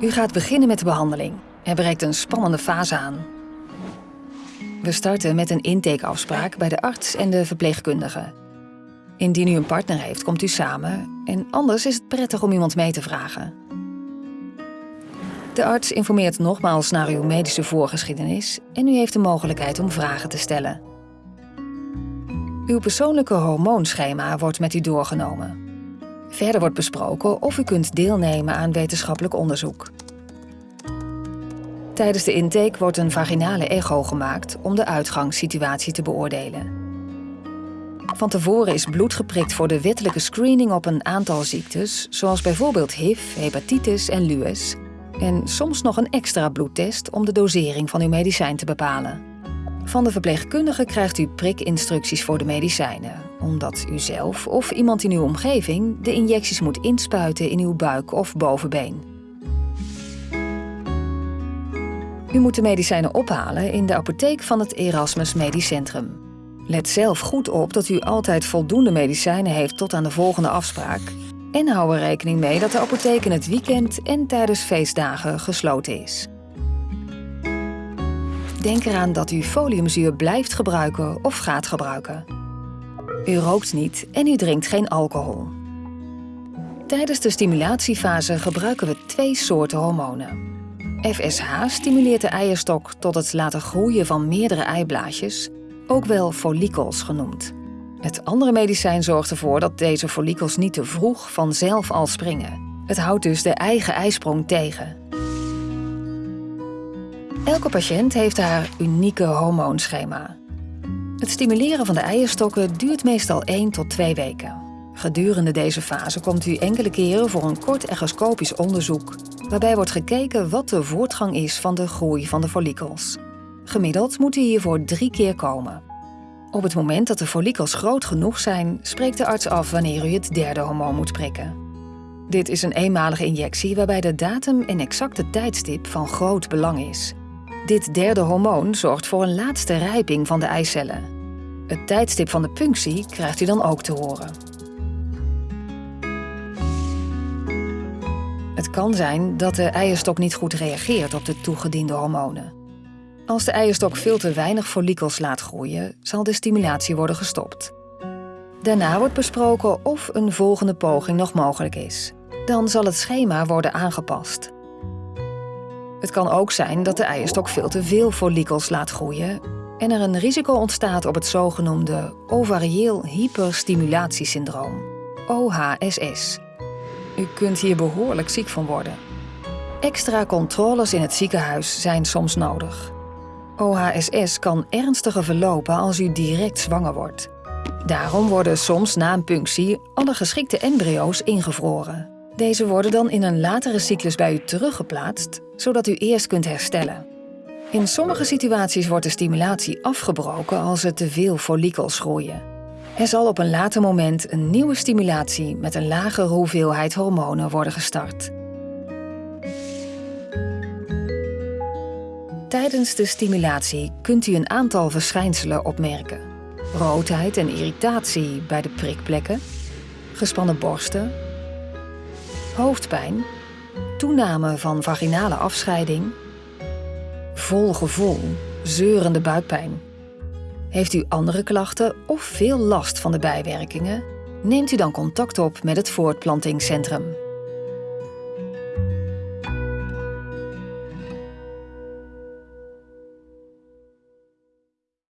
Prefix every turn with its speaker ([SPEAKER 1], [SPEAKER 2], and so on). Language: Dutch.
[SPEAKER 1] U gaat beginnen met de behandeling. Er breekt een spannende fase aan. We starten met een intakeafspraak bij de arts en de verpleegkundige. Indien u een partner heeft, komt u samen en anders is het prettig om iemand mee te vragen. De arts informeert nogmaals naar uw medische voorgeschiedenis en u heeft de mogelijkheid om vragen te stellen. Uw persoonlijke hormoonschema wordt met u doorgenomen. Verder wordt besproken of u kunt deelnemen aan wetenschappelijk onderzoek. Tijdens de intake wordt een vaginale echo gemaakt om de uitgangssituatie te beoordelen. Van tevoren is bloed geprikt voor de wettelijke screening op een aantal ziektes, zoals bijvoorbeeld HIV, hepatitis en lues, en soms nog een extra bloedtest om de dosering van uw medicijn te bepalen. Van de verpleegkundige krijgt u prikinstructies voor de medicijnen, omdat u zelf of iemand in uw omgeving de injecties moet inspuiten in uw buik of bovenbeen. U moet de medicijnen ophalen in de apotheek van het Erasmus Medisch Centrum. Let zelf goed op dat u altijd voldoende medicijnen heeft tot aan de volgende afspraak. En hou er rekening mee dat de apotheek in het weekend en tijdens feestdagen gesloten is. Denk eraan dat u foliumzuur blijft gebruiken of gaat gebruiken. U rookt niet en u drinkt geen alcohol. Tijdens de stimulatiefase gebruiken we twee soorten hormonen. FSH stimuleert de eierstok tot het laten groeien van meerdere eiblaadjes, ook wel follikels genoemd. Het andere medicijn zorgt ervoor dat deze follikels niet te vroeg vanzelf al springen. Het houdt dus de eigen eisprong tegen. Elke patiënt heeft haar unieke hormoonschema. Het stimuleren van de eierstokken duurt meestal 1 tot 2 weken. Gedurende deze fase komt u enkele keren voor een kort echoscopisch onderzoek, waarbij wordt gekeken wat de voortgang is van de groei van de follikels. Gemiddeld moet u hiervoor drie keer komen. Op het moment dat de follikels groot genoeg zijn, spreekt de arts af wanneer u het derde hormoon moet prikken. Dit is een eenmalige injectie waarbij de datum en exacte tijdstip van groot belang is. Dit derde hormoon zorgt voor een laatste rijping van de eicellen. Het tijdstip van de punctie krijgt u dan ook te horen. Het kan zijn dat de eierstok niet goed reageert op de toegediende hormonen. Als de eierstok veel te weinig follikels laat groeien, zal de stimulatie worden gestopt. Daarna wordt besproken of een volgende poging nog mogelijk is. Dan zal het schema worden aangepast. Het kan ook zijn dat de eierstok veel te veel follikels laat groeien en er een risico ontstaat op het zogenoemde ovarieel hyperstimulatiesyndroom, OHSS. U kunt hier behoorlijk ziek van worden. Extra controles in het ziekenhuis zijn soms nodig. OHSS kan ernstiger verlopen als u direct zwanger wordt. Daarom worden soms na een punctie alle geschikte embryo's ingevroren. Deze worden dan in een latere cyclus bij u teruggeplaatst, zodat u eerst kunt herstellen. In sommige situaties wordt de stimulatie afgebroken als er te veel follikels groeien. Er zal op een later moment een nieuwe stimulatie met een lagere hoeveelheid hormonen worden gestart. Tijdens de stimulatie kunt u een aantal verschijnselen opmerken. Roodheid en irritatie bij de prikplekken, gespannen borsten, hoofdpijn, toename van vaginale afscheiding, vol gevoel, zeurende buikpijn. Heeft u andere klachten of veel last van de bijwerkingen? Neemt u dan contact op met het voortplantingscentrum.